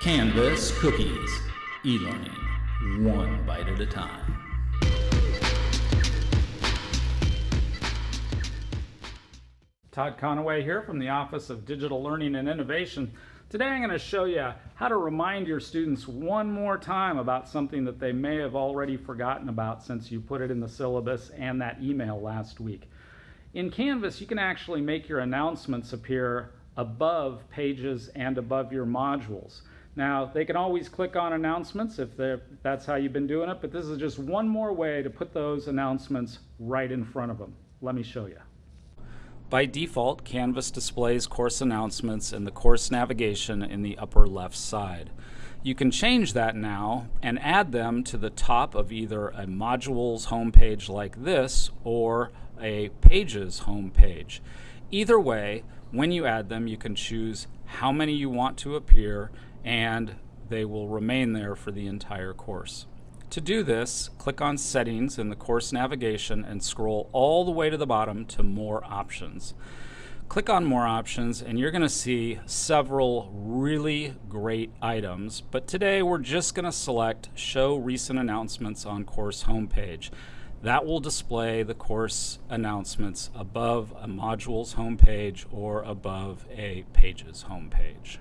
Canvas Cookies, e-learning, one bite at a time. Todd Conaway here from the Office of Digital Learning and Innovation. Today I'm going to show you how to remind your students one more time about something that they may have already forgotten about since you put it in the syllabus and that email last week. In Canvas, you can actually make your announcements appear above pages and above your modules. Now, they can always click on announcements if that's how you've been doing it, but this is just one more way to put those announcements right in front of them. Let me show you. By default, Canvas displays course announcements in the course navigation in the upper left side. You can change that now and add them to the top of either a modules homepage like this or a pages homepage. Either way, when you add them, you can choose how many you want to appear and they will remain there for the entire course. To do this, click on Settings in the course navigation and scroll all the way to the bottom to More Options. Click on More Options and you're going to see several really great items, but today we're just going to select Show Recent Announcements on Course Homepage. That will display the course announcements above a module's homepage or above a page's homepage.